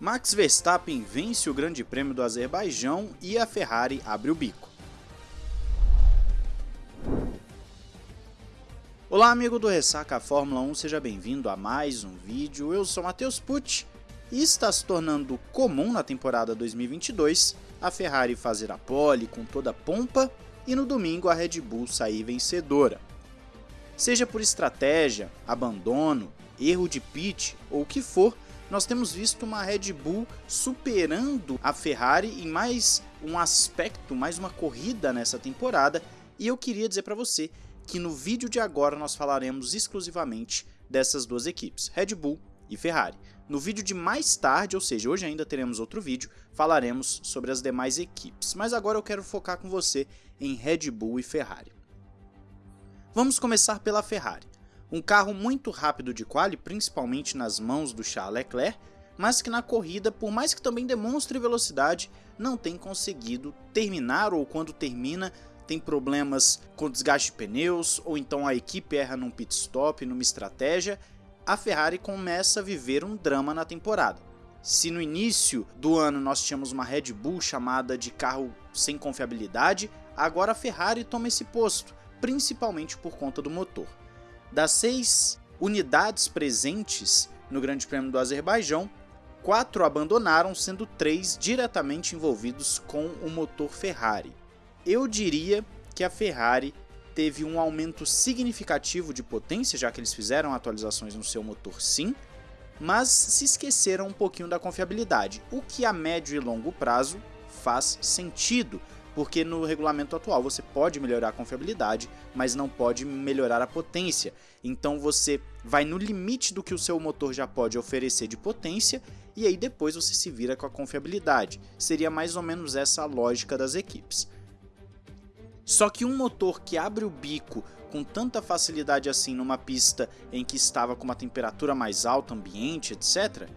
Max Verstappen vence o Grande Prêmio do Azerbaijão e a Ferrari abre o bico. Olá amigo do Ressaca Fórmula 1, seja bem-vindo a mais um vídeo. Eu sou Matheus Pucci e está se tornando comum na temporada 2022 a Ferrari fazer a pole com toda pompa e no domingo a Red Bull sair vencedora. Seja por estratégia, abandono, erro de pit ou o que for, nós temos visto uma Red Bull superando a Ferrari em mais um aspecto, mais uma corrida nessa temporada, e eu queria dizer para você que no vídeo de agora nós falaremos exclusivamente dessas duas equipes, Red Bull e Ferrari. No vídeo de mais tarde, ou seja, hoje ainda teremos outro vídeo, falaremos sobre as demais equipes, mas agora eu quero focar com você em Red Bull e Ferrari. Vamos começar pela Ferrari. Um carro muito rápido de quali, principalmente nas mãos do Charles Leclerc, mas que na corrida, por mais que também demonstre velocidade, não tem conseguido terminar ou quando termina tem problemas com desgaste de pneus ou então a equipe erra num pit stop, numa estratégia, a Ferrari começa a viver um drama na temporada. Se no início do ano nós tínhamos uma Red Bull chamada de carro sem confiabilidade, agora a Ferrari toma esse posto, principalmente por conta do motor. Das seis unidades presentes no Grande Prêmio do Azerbaijão, quatro abandonaram, sendo três diretamente envolvidos com o motor Ferrari. Eu diria que a Ferrari teve um aumento significativo de potência, já que eles fizeram atualizações no seu motor sim, mas se esqueceram um pouquinho da confiabilidade, o que a médio e longo prazo faz sentido, porque no regulamento atual você pode melhorar a confiabilidade, mas não pode melhorar a potência. Então você vai no limite do que o seu motor já pode oferecer de potência e aí depois você se vira com a confiabilidade. Seria mais ou menos essa a lógica das equipes. Só que um motor que abre o bico com tanta facilidade assim numa pista em que estava com uma temperatura mais alta, ambiente, etc.,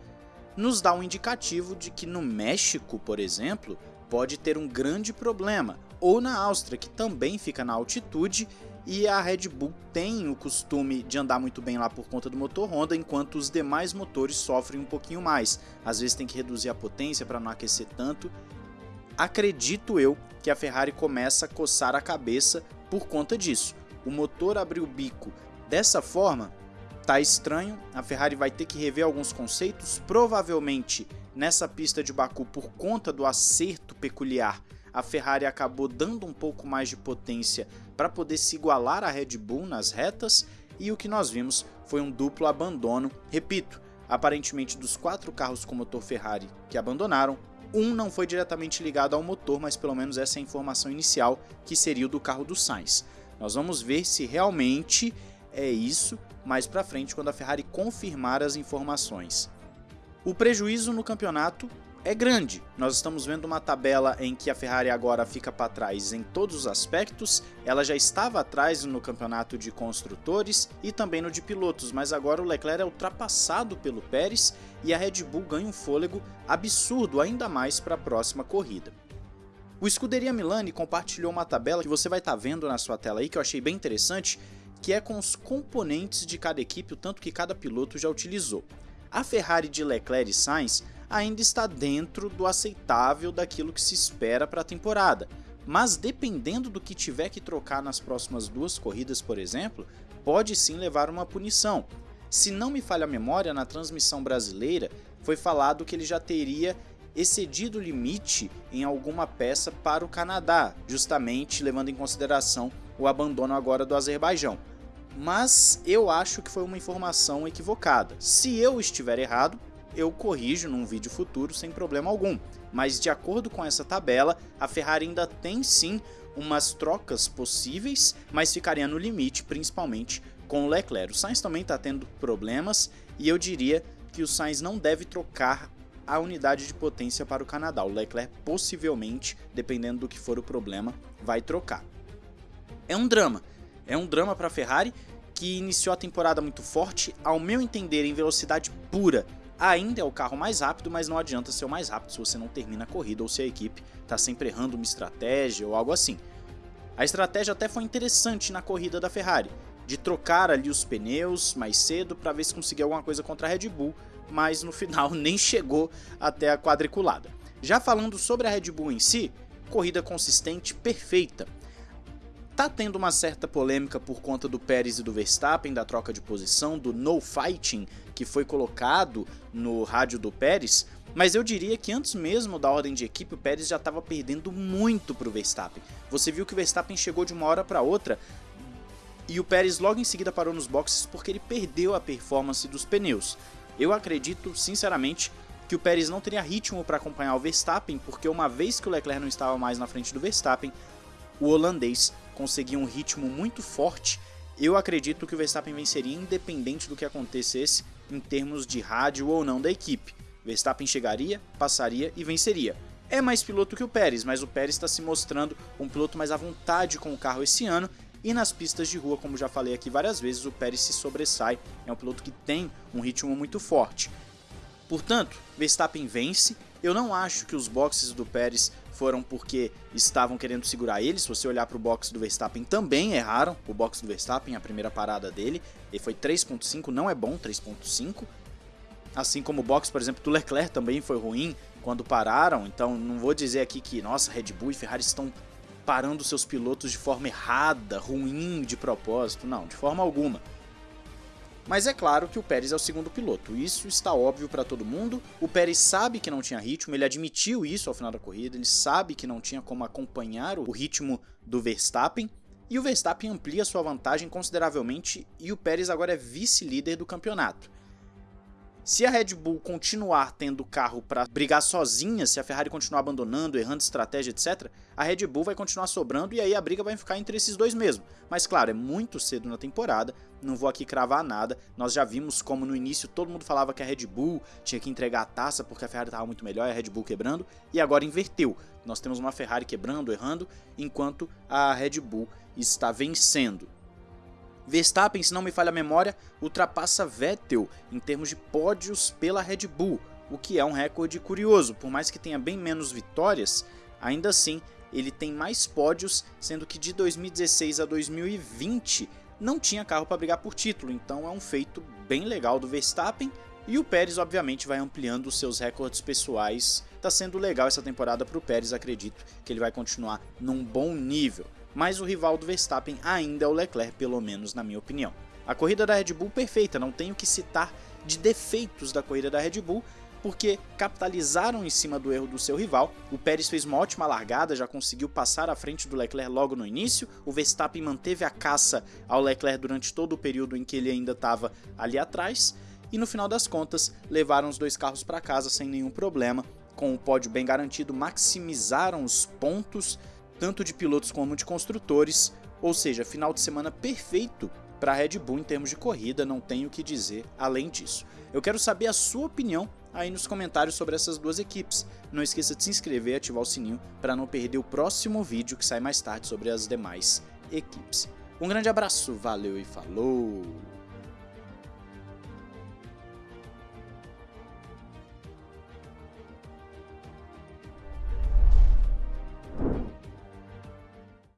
nos dá um indicativo de que no México, por exemplo, pode ter um grande problema, ou na Áustria, que também fica na altitude, e a Red Bull tem o costume de andar muito bem lá por conta do motor Honda, enquanto os demais motores sofrem um pouquinho mais. Às vezes tem que reduzir a potência para não aquecer tanto. Acredito eu que a Ferrari começa a coçar a cabeça por conta disso. O motor abriu o bico dessa forma, tá estranho, a Ferrari vai ter que rever alguns conceitos, provavelmente Nessa pista de Baku, por conta do acerto peculiar, a Ferrari acabou dando um pouco mais de potência para poder se igualar à Red Bull nas retas e o que nós vimos foi um duplo abandono. Repito, aparentemente dos quatro carros com motor Ferrari que abandonaram, um não foi diretamente ligado ao motor, mas pelo menos essa é a informação inicial que seria o do carro do Sainz. Nós vamos ver se realmente é isso mais para frente quando a Ferrari confirmar as informações. O prejuízo no campeonato é grande. Nós estamos vendo uma tabela em que a Ferrari agora fica para trás em todos os aspectos. Ela já estava atrás no campeonato de construtores e também no de pilotos, mas agora o Leclerc é ultrapassado pelo Pérez e a Red Bull ganha um fôlego absurdo ainda mais para a próxima corrida. O Scuderia Milani compartilhou uma tabela que você vai estar tá vendo na sua tela aí que eu achei bem interessante, que é com os componentes de cada equipe, o tanto que cada piloto já utilizou a Ferrari de Leclerc e Sainz ainda está dentro do aceitável daquilo que se espera para a temporada, mas dependendo do que tiver que trocar nas próximas duas corridas, por exemplo, pode sim levar uma punição. Se não me falha a memória, na transmissão brasileira foi falado que ele já teria excedido o limite em alguma peça para o Canadá, justamente levando em consideração o abandono agora do Azerbaijão mas eu acho que foi uma informação equivocada. Se eu estiver errado, eu corrijo num vídeo futuro sem problema algum. Mas de acordo com essa tabela, a Ferrari ainda tem sim umas trocas possíveis, mas ficaria no limite, principalmente com o Leclerc. O Sainz também está tendo problemas e eu diria que o Sainz não deve trocar a unidade de potência para o Canadá. O Leclerc possivelmente, dependendo do que for o problema, vai trocar. É um drama, é um drama para a Ferrari que iniciou a temporada muito forte, ao meu entender em velocidade pura, ainda é o carro mais rápido, mas não adianta ser o mais rápido se você não termina a corrida ou se a equipe está sempre errando uma estratégia ou algo assim. A estratégia até foi interessante na corrida da Ferrari, de trocar ali os pneus mais cedo para ver se conseguia alguma coisa contra a Red Bull, mas no final nem chegou até a quadriculada. Já falando sobre a Red Bull em si, corrida consistente perfeita. Tá tendo uma certa polêmica por conta do Pérez e do Verstappen, da troca de posição, do no fighting que foi colocado no rádio do Pérez, mas eu diria que antes mesmo da ordem de equipe, o Pérez já estava perdendo muito para o Verstappen. Você viu que o Verstappen chegou de uma hora para outra e o Pérez logo em seguida parou nos boxes porque ele perdeu a performance dos pneus. Eu acredito, sinceramente, que o Pérez não teria ritmo para acompanhar o Verstappen, porque uma vez que o Leclerc não estava mais na frente do Verstappen, o holandês conseguia um ritmo muito forte. Eu acredito que o Verstappen venceria independente do que acontecesse em termos de rádio ou não da equipe. Verstappen chegaria, passaria e venceria. É mais piloto que o Pérez, mas o Pérez está se mostrando um piloto mais à vontade com o carro esse ano e nas pistas de rua, como já falei aqui várias vezes, o Pérez se sobressai, é um piloto que tem um ritmo muito forte. Portanto, Verstappen vence. Eu não acho que os boxes do Pérez foram porque estavam querendo segurar ele. Se você olhar para o box do Verstappen, também erraram. O box do Verstappen, a primeira parada dele, ele foi 3.5, não é bom 3.5. Assim como o box, por exemplo, do Leclerc também foi ruim quando pararam. Então não vou dizer aqui que, nossa, Red Bull e Ferrari estão parando seus pilotos de forma errada, ruim, de propósito. Não, de forma alguma. Mas é claro que o Pérez é o segundo piloto, isso está óbvio para todo mundo. O Pérez sabe que não tinha ritmo, ele admitiu isso ao final da corrida, ele sabe que não tinha como acompanhar o ritmo do Verstappen. E o Verstappen amplia sua vantagem consideravelmente e o Pérez agora é vice-líder do campeonato. Se a Red Bull continuar tendo carro para brigar sozinha, se a Ferrari continuar abandonando, errando estratégia, etc., a Red Bull vai continuar sobrando e aí a briga vai ficar entre esses dois mesmo. Mas claro, é muito cedo na temporada, não vou aqui cravar nada. Nós já vimos como no início todo mundo falava que a Red Bull tinha que entregar a taça porque a Ferrari estava muito melhor e a Red Bull quebrando, e agora inverteu. Nós temos uma Ferrari quebrando, errando, enquanto a Red Bull está vencendo. Verstappen, se não me falha a memória, ultrapassa Vettel em termos de pódios pela Red Bull, o que é um recorde curioso, por mais que tenha bem menos vitórias, ainda assim ele tem mais pódios, sendo que de 2016 a 2020 não tinha carro para brigar por título, então é um feito bem legal do Verstappen. E o Pérez, obviamente, vai ampliando os seus recordes pessoais. Tá sendo legal essa temporada para o Pérez, acredito que ele vai continuar num bom nível mas o rival do Verstappen ainda é o Leclerc, pelo menos na minha opinião. A corrida da Red Bull perfeita, não tenho que citar de defeitos da corrida da Red Bull, porque capitalizaram em cima do erro do seu rival. O Pérez fez uma ótima largada, já conseguiu passar à frente do Leclerc logo no início. O Verstappen manteve a caça ao Leclerc durante todo o período em que ele ainda estava ali atrás. E no final das contas, levaram os dois carros para casa sem nenhum problema. Com o pódio bem garantido, maximizaram os pontos tanto de pilotos como de construtores, ou seja, final de semana perfeito para a Red Bull em termos de corrida, não tenho o que dizer além disso. Eu quero saber a sua opinião aí nos comentários sobre essas duas equipes. Não esqueça de se inscrever e ativar o sininho para não perder o próximo vídeo que sai mais tarde sobre as demais equipes. Um grande abraço, valeu e falou!